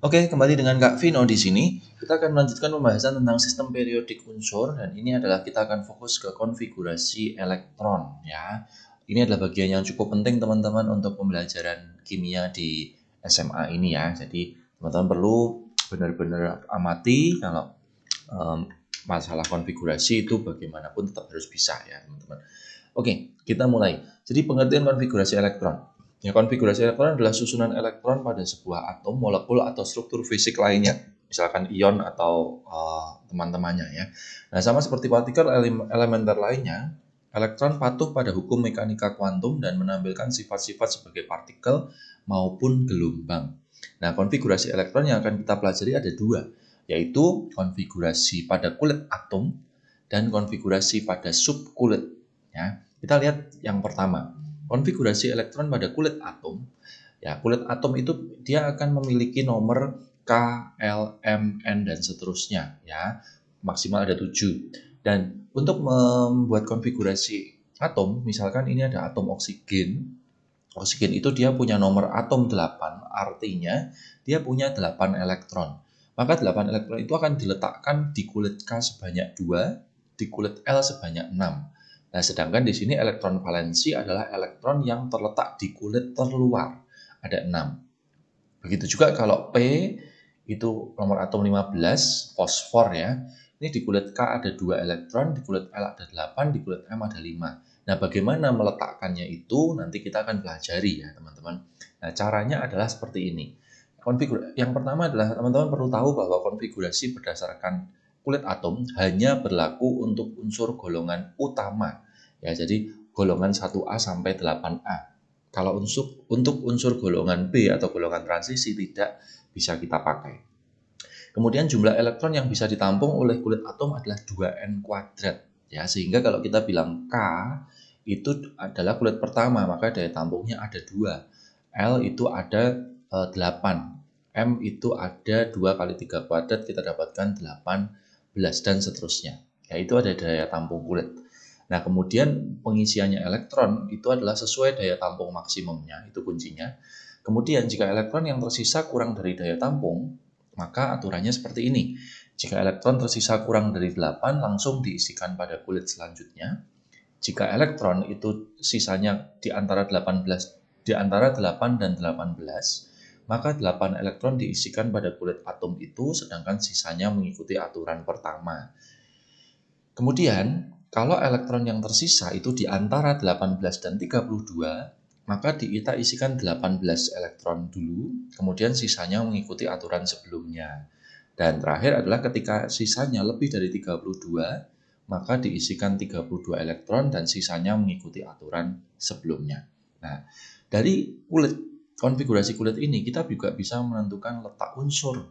Oke, kembali dengan Kak Vino di sini. Kita akan melanjutkan pembahasan tentang sistem periodik unsur dan ini adalah kita akan fokus ke konfigurasi elektron ya. Ini adalah bagian yang cukup penting teman-teman untuk pembelajaran kimia di SMA ini ya. Jadi teman-teman perlu benar-benar amati kalau um, masalah konfigurasi itu bagaimanapun tetap harus bisa ya teman-teman. Oke, kita mulai. Jadi pengertian konfigurasi elektron. Ya, konfigurasi elektron adalah susunan elektron pada sebuah atom, molekul, atau struktur fisik lainnya, misalkan ion atau uh, teman-temannya ya. Nah, sama seperti partikel elementer lainnya, elektron patuh pada hukum mekanika kuantum dan menampilkan sifat-sifat sebagai partikel maupun gelombang. Nah, konfigurasi elektron yang akan kita pelajari ada dua, yaitu konfigurasi pada kulit atom dan konfigurasi pada subkulit. Ya, kita lihat yang pertama konfigurasi elektron pada kulit atom, ya kulit atom itu dia akan memiliki nomor K, L, M, N dan seterusnya ya. Maksimal ada 7. Dan untuk membuat konfigurasi atom, misalkan ini ada atom oksigen. Oksigen itu dia punya nomor atom 8, artinya dia punya 8 elektron. Maka 8 elektron itu akan diletakkan di kulit K sebanyak 2, di kulit L sebanyak 6. Nah, sedangkan di sini elektron valensi adalah elektron yang terletak di kulit terluar. Ada 6. Begitu juga kalau P itu nomor atom 15, fosfor ya. Ini di kulit K ada 2 elektron, di kulit L ada 8, di kulit M ada 5. Nah, bagaimana meletakkannya itu nanti kita akan pelajari ya, teman-teman. Nah, caranya adalah seperti ini. Konfigur yang pertama adalah teman-teman perlu tahu bahwa konfigurasi berdasarkan kulit atom hanya berlaku untuk unsur golongan utama. Ya, jadi golongan 1A sampai 8A. Kalau unsur untuk unsur golongan B atau golongan transisi tidak bisa kita pakai. Kemudian jumlah elektron yang bisa ditampung oleh kulit atom adalah 2n kuadrat. Ya, sehingga kalau kita bilang K itu adalah kulit pertama, maka daya tampungnya ada 2. L itu ada e, eh, 8. M itu ada 2 kali 3 kuadrat, kita dapatkan 8 belas dan seterusnya. Ya, itu ada daya tampung kulit. Nah, kemudian pengisiannya elektron itu adalah sesuai daya tampung maksimumnya, itu kuncinya. Kemudian jika elektron yang tersisa kurang dari daya tampung, maka aturannya seperti ini. Jika elektron tersisa kurang dari 8, langsung diisikan pada kulit selanjutnya. Jika elektron itu sisanya di antara 18 di antara 8 dan 18, maka 8 elektron diisikan pada kulit atom itu, sedangkan sisanya mengikuti aturan pertama. Kemudian, kalau elektron yang tersisa itu di antara 18 dan 32, maka kita isikan 18 elektron dulu, kemudian sisanya mengikuti aturan sebelumnya. Dan terakhir adalah ketika sisanya lebih dari 32, maka diisikan 32 elektron dan sisanya mengikuti aturan sebelumnya. Nah, dari kulit konfigurasi kulit ini kita juga bisa menentukan letak unsur.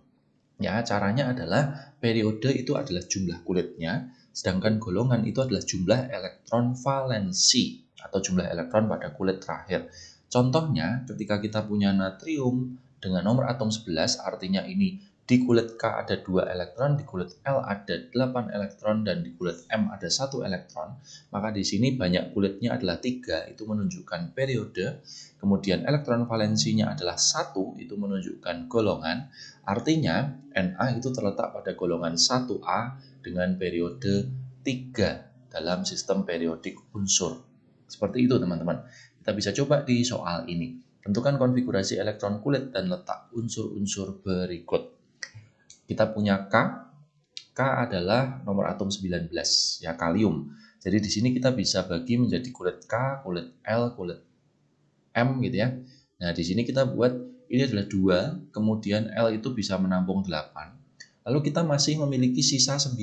Ya, caranya adalah periode itu adalah jumlah kulitnya, sedangkan golongan itu adalah jumlah elektron valensi atau jumlah elektron pada kulit terakhir. Contohnya, ketika kita punya natrium dengan nomor atom 11, artinya ini di kulit K ada 2 elektron, di kulit L ada 8 elektron, dan di kulit M ada 1 elektron. Maka di sini banyak kulitnya adalah 3, itu menunjukkan periode. Kemudian elektron valensinya adalah 1, itu menunjukkan golongan. Artinya Na itu terletak pada golongan 1A dengan periode 3 dalam sistem periodik unsur. Seperti itu teman-teman. Kita bisa coba di soal ini. Tentukan konfigurasi elektron kulit dan letak unsur-unsur berikut kita punya K. K adalah nomor atom 19, ya kalium. Jadi di sini kita bisa bagi menjadi kulit K, kulit L, kulit M gitu ya. Nah, di sini kita buat ini adalah 2, kemudian L itu bisa menampung 8. Lalu kita masih memiliki sisa 9.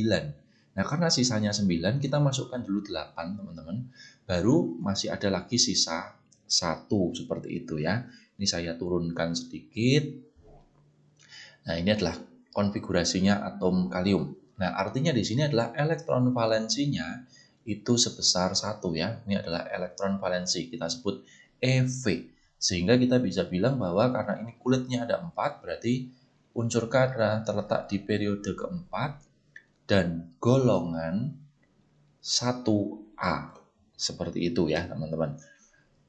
Nah, karena sisanya 9, kita masukkan dulu 8, teman-teman. Baru masih ada lagi sisa 1 seperti itu ya. Ini saya turunkan sedikit. Nah, ini adalah konfigurasinya atom kalium. Nah, artinya di sini adalah elektron valensinya itu sebesar satu ya. Ini adalah elektron valensi, kita sebut EV. Sehingga kita bisa bilang bahwa karena ini kulitnya ada empat, berarti unsur K terletak di periode keempat dan golongan 1A. Seperti itu ya, teman-teman.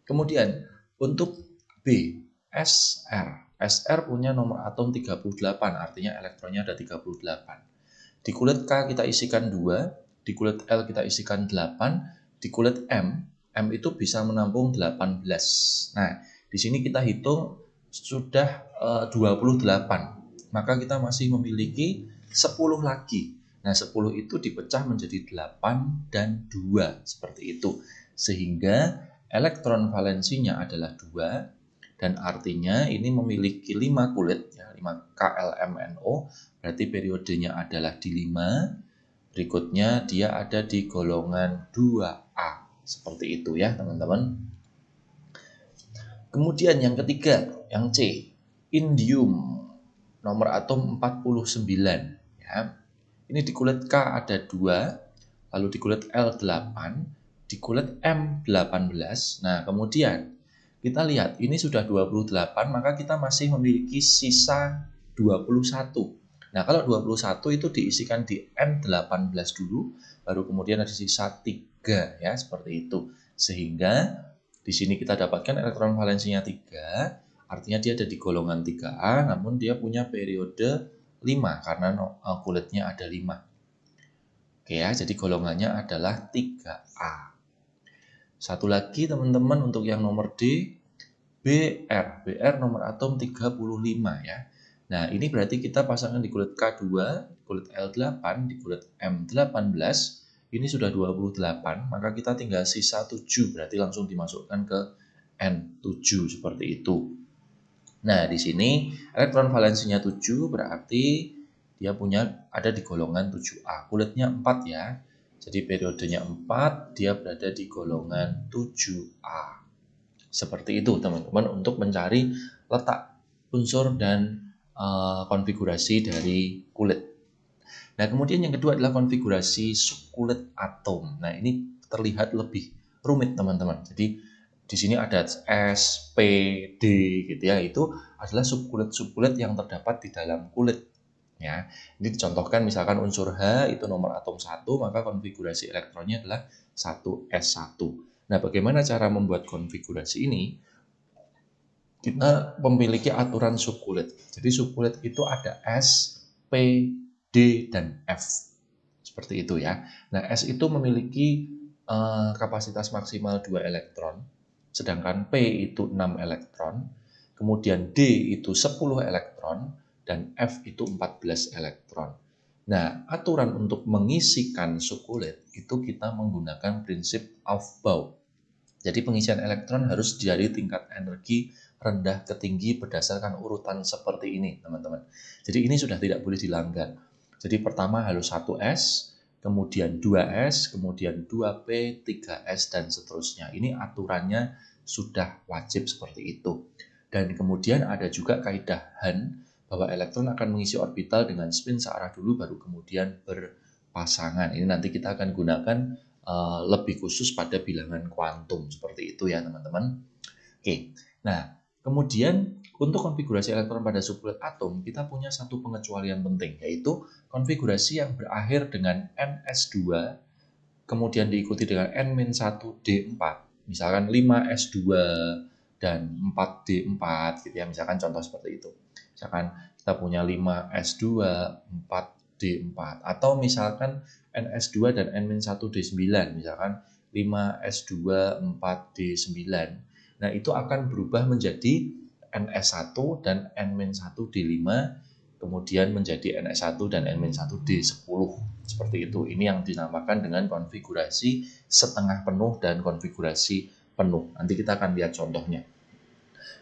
Kemudian, untuk B, SR SR punya nomor atom 38, artinya elektronnya ada 38. Di kulit K kita isikan 2, di kulit L kita isikan 8, di kulit M, M itu bisa menampung 18. Nah, di sini kita hitung sudah e, 28, maka kita masih memiliki 10 lagi. Nah, 10 itu dipecah menjadi 8 dan 2, seperti itu. Sehingga elektron valensinya adalah 2, dan artinya ini memiliki 5 kulit ya 5 KLMNO berarti periodenya adalah di 5 berikutnya dia ada di golongan 2A seperti itu ya teman-teman. Kemudian yang ketiga yang C indium nomor atom 49 ya. Ini di kulit K ada 2 lalu di kulit L 8 di kulit M 18 nah kemudian kita lihat ini sudah 28 maka kita masih memiliki sisa 21 nah kalau 21 itu diisikan di N18 dulu baru kemudian ada sisa 3 ya seperti itu sehingga di sini kita dapatkan elektron valensinya 3 artinya dia ada di golongan 3A namun dia punya periode 5 karena eh, kulitnya ada 5 oke ya jadi golongannya adalah 3A satu lagi teman-teman untuk yang nomor D, BR. BR nomor atom 35 ya. Nah ini berarti kita pasangkan di kulit K2, kulit L8, di kulit M18, ini sudah 28, maka kita tinggal sisa 7, berarti langsung dimasukkan ke N7 seperti itu. Nah, di sini elektron valensinya 7 berarti dia punya ada di golongan 7A. Kulitnya 4 ya. Jadi periodenya 4, dia berada di golongan 7A. Seperti itu teman-teman untuk mencari letak unsur dan uh, konfigurasi dari kulit. Nah kemudian yang kedua adalah konfigurasi subkulit atom. Nah ini terlihat lebih rumit teman-teman. Jadi di sini ada S, P, D gitu ya. Itu adalah subkulit-subkulit yang terdapat di dalam kulit ya. Ini dicontohkan misalkan unsur H itu nomor atom 1, maka konfigurasi elektronnya adalah 1s1. Nah, bagaimana cara membuat konfigurasi ini? Kita memiliki aturan subkulit. Jadi subkulit itu ada S, P, D, dan F. Seperti itu ya. Nah, S itu memiliki uh, kapasitas maksimal 2 elektron, sedangkan P itu 6 elektron, kemudian D itu 10 elektron, dan F itu 14 elektron. Nah, aturan untuk mengisikan sukulit itu kita menggunakan prinsip Aufbau. Jadi pengisian elektron harus dari tingkat energi rendah ke tinggi berdasarkan urutan seperti ini, teman-teman. Jadi ini sudah tidak boleh dilanggar. Jadi pertama harus 1S, kemudian 2S, kemudian 2P, 3S, dan seterusnya. Ini aturannya sudah wajib seperti itu. Dan kemudian ada juga kaidah Han, bahwa elektron akan mengisi orbital dengan spin searah dulu baru kemudian berpasangan. Ini nanti kita akan gunakan uh, lebih khusus pada bilangan kuantum seperti itu ya teman-teman. Oke, nah kemudian untuk konfigurasi elektron pada subkulit atom kita punya satu pengecualian penting yaitu konfigurasi yang berakhir dengan ns2 kemudian diikuti dengan n-1d4 misalkan 5s2 dan 4d4 gitu ya misalkan contoh seperti itu misalkan kita punya 5 S2, 4 D4 atau misalkan NS2 dan N-1D9 misalkan 5 S2, 4 D9. Nah, itu akan berubah menjadi NS1 dan N-1D5 kemudian menjadi NS1 dan N-1D10 seperti itu. Ini yang dinamakan dengan konfigurasi setengah penuh dan konfigurasi penuh. Nanti kita akan lihat contohnya.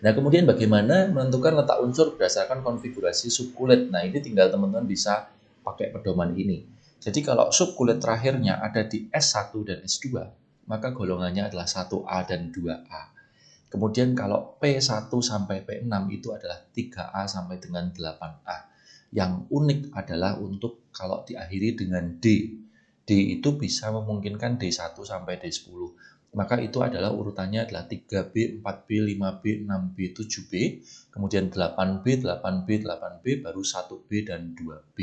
Nah, kemudian bagaimana menentukan letak unsur berdasarkan konfigurasi subkulit? Nah, ini tinggal teman-teman bisa pakai pedoman ini. Jadi kalau subkulit terakhirnya ada di S1 dan S2, maka golongannya adalah 1A dan 2A. Kemudian kalau P1 sampai P6 itu adalah 3A sampai dengan 8A. Yang unik adalah untuk kalau diakhiri dengan D. D itu bisa memungkinkan D1 sampai D10 maka itu adalah urutannya adalah 3B, 4B, 5B, 6B, 7B, kemudian 8B, 8B, 8B, baru 1B dan 2B.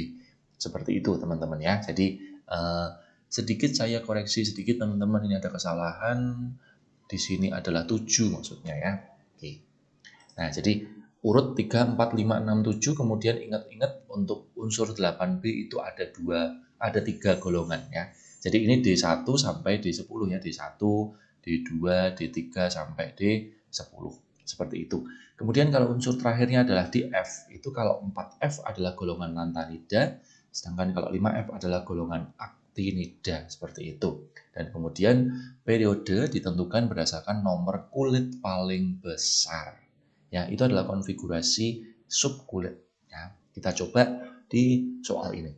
Seperti itu teman-teman ya. Jadi uh, sedikit saya koreksi sedikit teman-teman ini ada kesalahan di sini adalah 7 maksudnya ya. Oke. Nah, jadi urut 3, 4, 5, 6, 7 kemudian ingat-ingat untuk unsur 8B itu ada dua ada tiga golongan ya jadi ini D1 sampai D10 ya D1 D2 D3 sampai D10 seperti itu kemudian kalau unsur terakhirnya adalah DF itu kalau 4F adalah golongan lantanida sedangkan kalau 5F adalah golongan aktinida seperti itu dan kemudian periode ditentukan berdasarkan nomor kulit paling besar. Ya itu adalah konfigurasi subkulit. Ya kita coba di soal ini.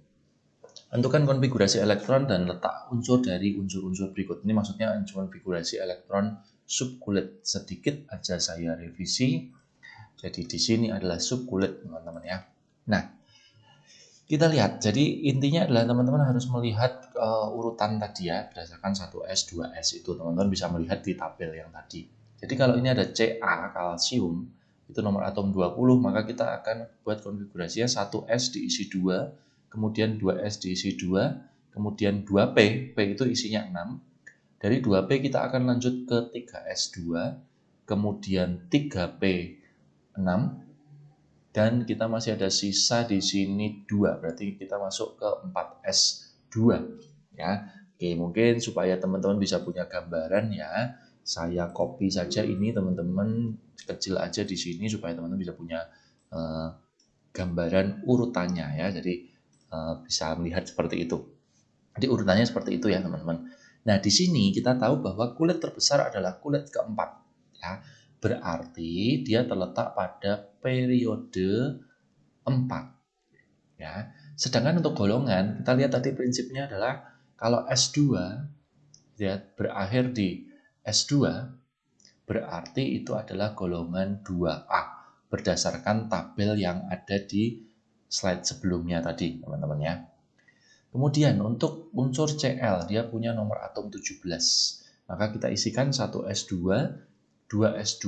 Tentukan konfigurasi elektron dan letak unsur dari unsur-unsur berikut. Ini maksudnya konfigurasi elektron subkulit. Sedikit aja saya revisi. Jadi di sini adalah subkulit teman-teman ya. Nah kita lihat. Jadi intinya adalah teman-teman harus melihat uh, urutan tadi ya berdasarkan 1S 2S itu. Teman-teman bisa melihat di tabel yang tadi. Jadi kalau ini ada Ca kalsium itu nomor atom 20, maka kita akan buat konfigurasinya 1S diisi 2, kemudian 2S diisi 2, kemudian 2P, P. Itu isinya 6. Dari 2P kita akan lanjut ke 3S2, kemudian 3P 6, dan kita masih ada sisa di sini 2, berarti kita masuk ke 4S2. Ya, Oke, mungkin supaya teman-teman bisa punya gambaran ya, saya copy saja ini teman-teman kecil aja di sini supaya teman-teman bisa punya uh, gambaran urutannya ya. Jadi uh, bisa melihat seperti itu. Jadi urutannya seperti itu ya teman-teman. Nah di sini kita tahu bahwa kulit terbesar adalah kulit keempat ya berarti dia terletak pada periode 4 ya sedangkan untuk golongan kita lihat tadi prinsipnya adalah kalau S2 ya berakhir di S2 berarti itu adalah golongan 2A berdasarkan tabel yang ada di slide sebelumnya tadi teman-teman ya. Kemudian untuk unsur Cl dia punya nomor atom 17. Maka kita isikan 1S2, 2S2,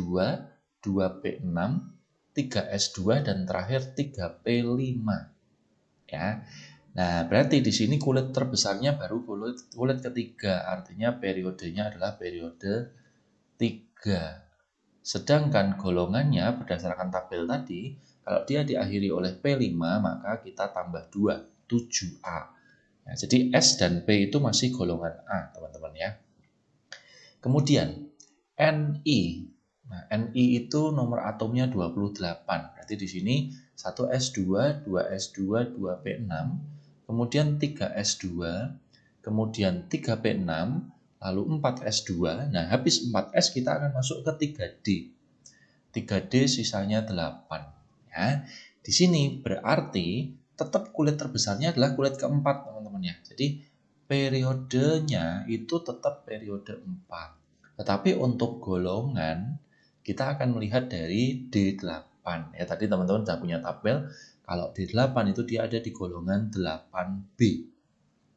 2P6, 3S2 dan terakhir 3P5. Ya. Nah, berarti di sini kulit terbesarnya baru kulit, kulit ketiga, artinya periodenya adalah periode 3. Sedangkan golongannya berdasarkan tabel tadi, kalau dia diakhiri oleh P5, maka kita tambah 2, 7A. Nah, jadi S dan P itu masih golongan A, teman-teman ya. Kemudian, Ni. Nah, Ni itu nomor atomnya 28. Berarti di sini 1S2, 2S2, 2P6, kemudian 3S2, kemudian 3P6, lalu 4S2. Nah, habis 4S kita akan masuk ke 3D. 3D sisanya 8. Ya. Di sini berarti tetap kulit terbesarnya adalah kulit keempat, teman-teman ya. Jadi periodenya itu tetap periode 4. Tetapi untuk golongan kita akan melihat dari D8. Ya, tadi teman-teman sudah punya tabel kalau D8 itu dia ada di golongan 8B.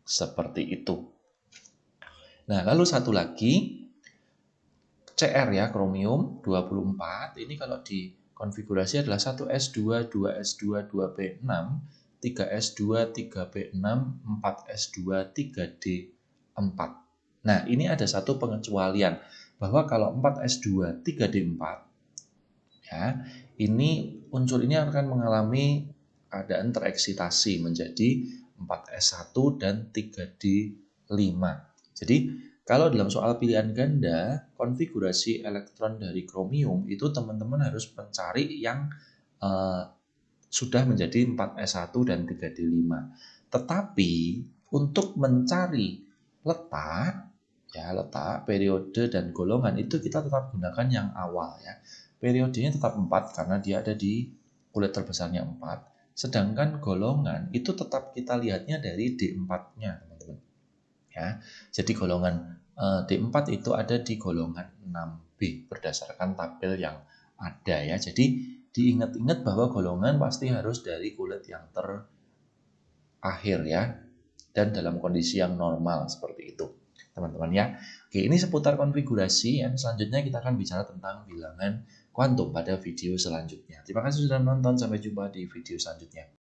Seperti itu. Nah, lalu satu lagi CR ya, kromium 24. Ini kalau di konfigurasi adalah 1S2, 2S2, 2P6, 3S2, 3P6, 4S2, 3D4. Nah, ini ada satu pengecualian bahwa kalau 4S2, 3D4 ya, ini unsur ini akan mengalami keadaan tereksitasi menjadi 4S1 dan 3D5. Jadi kalau dalam soal pilihan ganda, konfigurasi elektron dari kromium itu teman-teman harus mencari yang uh, sudah menjadi 4S1 dan 3D5. Tetapi untuk mencari letak, ya letak, periode, dan golongan itu kita tetap gunakan yang awal ya. Periodenya tetap 4 karena dia ada di kulit terbesarnya 4. Sedangkan golongan itu tetap kita lihatnya dari D4-nya, teman-teman. Ya. Jadi golongan eh, D4 itu ada di golongan 6B berdasarkan tabel yang ada ya. Jadi diingat-ingat bahwa golongan pasti harus dari kulit yang terakhir ya dan dalam kondisi yang normal seperti itu teman-teman ya. Oke, ini seputar konfigurasi yang selanjutnya kita akan bicara tentang bilangan kuantum pada video selanjutnya. Terima kasih sudah menonton, sampai jumpa di video selanjutnya.